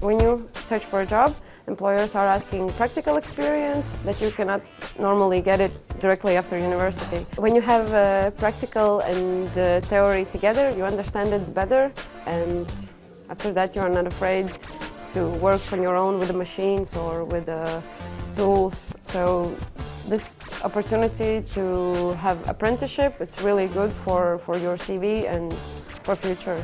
when you search for a job, employers are asking practical experience that you cannot normally get it directly after university. When you have uh, practical and uh, theory together, you understand it better and after that you are not afraid to work on your own with the machines or with the tools. So this opportunity to have apprenticeship, it's really good for, for your CV and for future.